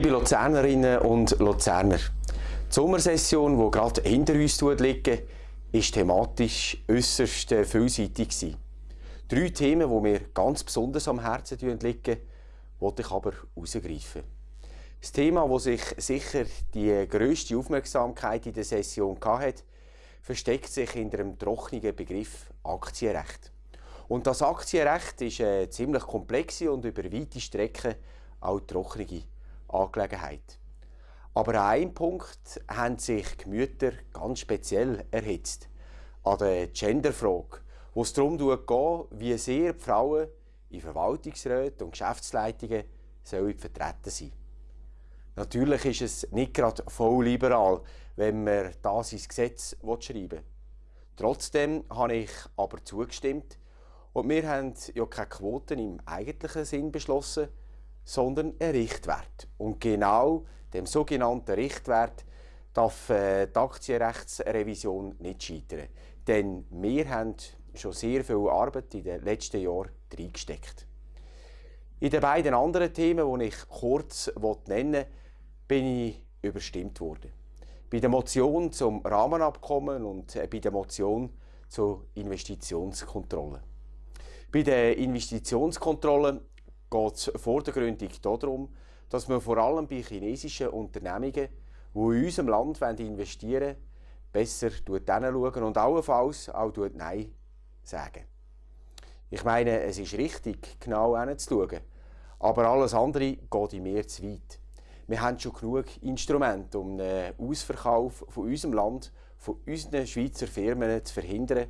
Liebe Luzernerinnen und Luzerner, die Sommersession, die gerade hinter uns liegt, war thematisch äußerst vielseitig. Gewesen. Drei Themen, die mir ganz besonders am Herzen liegen, wollte ich aber herausgreifen. Das Thema, das sich sicher die grösste Aufmerksamkeit in der Session hatte, versteckt sich hinter dem trockenen Begriff Aktienrecht. Und das Aktienrecht ist eine ziemlich komplexe und über weite Strecken auch trockene Angelegenheit. Aber an einem Punkt haben sich Gemüter ganz speziell erhitzt. An der Genderfrage, wo es darum geht, wie sehr die Frauen in Verwaltungsräten und Geschäftsleitungen sollen vertreten sein Natürlich ist es nicht gerade voll liberal, wenn man das ins Gesetz schreiben will. Trotzdem habe ich aber zugestimmt und wir haben ja keine Quoten im eigentlichen Sinn beschlossen, sondern einen Richtwert. Und genau dem sogenannten Richtwert darf äh, die Aktienrechtsrevision nicht scheitern. Denn wir haben schon sehr viel Arbeit in den letzten Jahren reingesteckt. In den beiden anderen Themen, die ich kurz nennen will, bin ich überstimmt worden. Bei der Motion zum Rahmenabkommen und äh, bei der Motion zur Investitionskontrolle. Bei der Investitionskontrolle geht es vordergründig darum, dass man vor allem bei chinesischen Unternehmungen, die in unserem Land investieren wollen, besser hinschauen und allenfalls auch Nein sagen. Ich meine, es ist richtig, genau hinzuschauen, aber alles andere geht in mir zu weit. Wir haben schon genug Instrumente, um den Ausverkauf von unserem Land, von unseren Schweizer Firmen zu verhindern,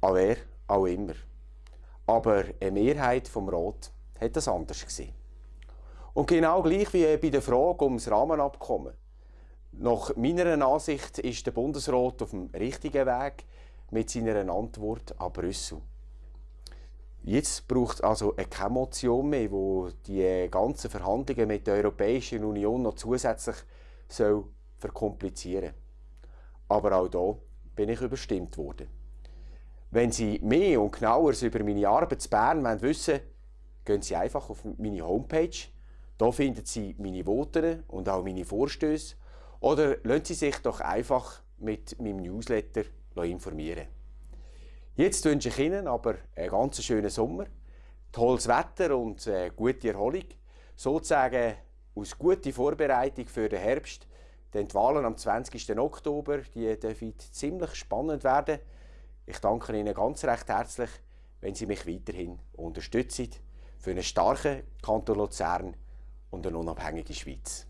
an wer auch immer. Aber eine Mehrheit vom Rat hat das anders gesehen. Und genau gleich wie bei der Frage um das Rahmenabkommen. Nach meiner Ansicht ist der Bundesrat auf dem richtigen Weg mit seiner Antwort an Brüssel. Jetzt braucht es also keine Motion mehr, wo die ganzen Verhandlungen mit der Europäischen Union noch zusätzlich soll verkomplizieren Aber auch da bin ich überstimmt worden. Wenn Sie mehr und genaueres über meine Arbeit in Bern wissen wollen, gehen Sie einfach auf meine Homepage. Da finden Sie meine Voten und auch meine Vorstöße. Oder lassen Sie sich doch einfach mit meinem Newsletter informieren. Jetzt wünsche ich Ihnen aber einen ganz schönen Sommer, tolles Wetter und eine gute Erholung. Sozusagen aus guter Vorbereitung für den Herbst. Denn die Wahlen am 20. Oktober die dürfen ziemlich spannend werden. Ich danke Ihnen ganz recht herzlich, wenn Sie mich weiterhin unterstützen für einen starken Kanton Luzern und eine unabhängige Schweiz.